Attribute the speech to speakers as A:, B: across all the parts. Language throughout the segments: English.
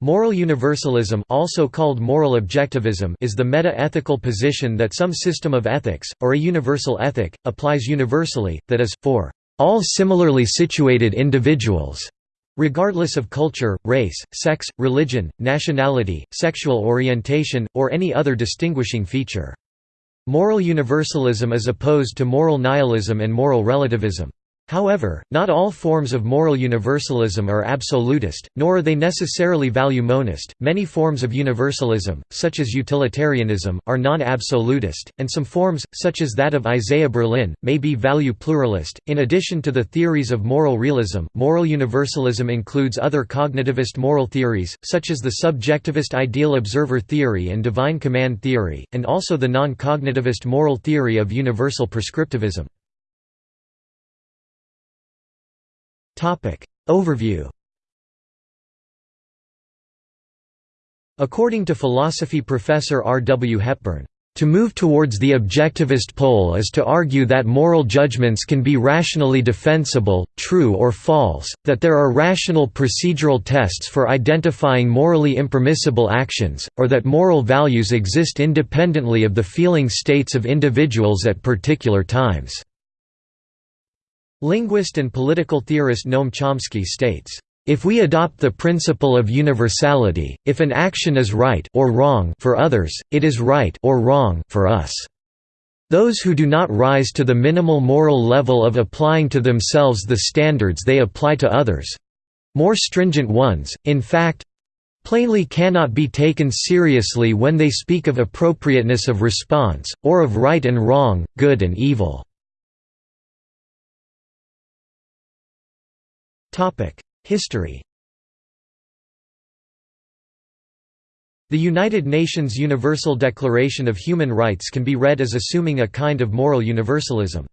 A: Moral universalism also called moral objectivism is the meta-ethical position that some system of ethics, or a universal ethic, applies universally, that is, for all similarly situated individuals, regardless of culture, race, sex, religion, nationality, sexual orientation, or any other distinguishing feature. Moral universalism is opposed to moral nihilism and moral relativism. However, not all forms of moral universalism are absolutist, nor are they necessarily value monist. Many forms of universalism, such as utilitarianism, are non absolutist, and some forms, such as that of Isaiah Berlin, may be value pluralist. In addition to the theories of moral realism, moral universalism includes other cognitivist moral theories, such as the subjectivist ideal observer theory and divine command theory, and also the non cognitivist moral theory of universal prescriptivism. Overview According to philosophy professor R. W. Hepburn, to move towards the objectivist pole is to argue that moral judgments can be rationally defensible, true or false, that there are rational procedural tests for identifying morally impermissible actions, or that moral values exist independently of the feeling states of individuals at particular times. Linguist and political theorist Noam Chomsky states, "...if we adopt the principle of universality, if an action is right or wrong for others, it is right or wrong for us." Those who do not rise to the minimal moral level of applying to themselves the standards they apply to others—more stringent ones, in fact, plainly cannot be taken seriously when they speak of appropriateness of response, or of right and wrong, good and evil. History The United Nations Universal Declaration of Human Rights can be read as assuming a kind of moral universalism.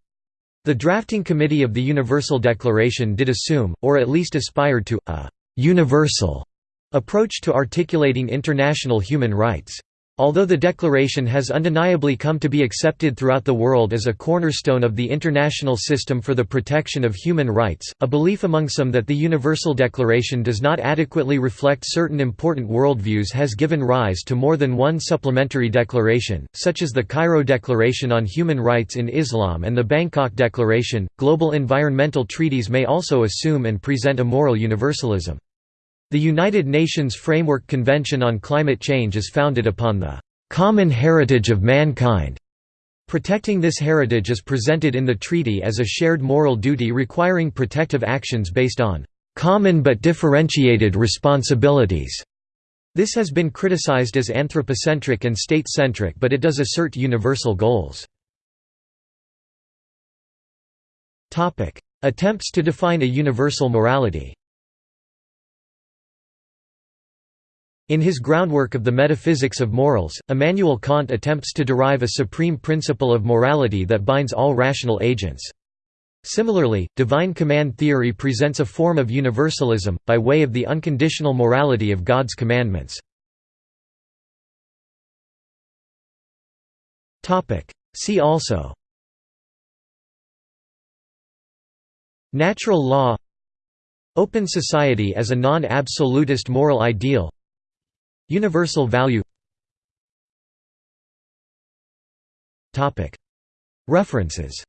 A: The drafting committee of the Universal Declaration did assume, or at least aspired to, a «universal» approach to articulating international human rights. Although the Declaration has undeniably come to be accepted throughout the world as a cornerstone of the international system for the protection of human rights, a belief among some that the Universal Declaration does not adequately reflect certain important worldviews has given rise to more than one supplementary declaration, such as the Cairo Declaration on Human Rights in Islam and the Bangkok Declaration. Global environmental treaties may also assume and present a moral universalism. The United Nations Framework Convention on Climate Change is founded upon the common heritage of mankind. Protecting this heritage is presented in the treaty as a shared moral duty requiring protective actions based on common but differentiated responsibilities. This has been criticized as anthropocentric and state-centric but it does assert universal goals. Attempts to define a universal morality In his groundwork of the metaphysics of morals, Immanuel Kant attempts to derive a supreme principle of morality that binds all rational agents. Similarly, divine command theory presents a form of universalism, by way of the unconditional morality of God's commandments. See also Natural law Open society as a non-absolutist moral ideal Universal value. References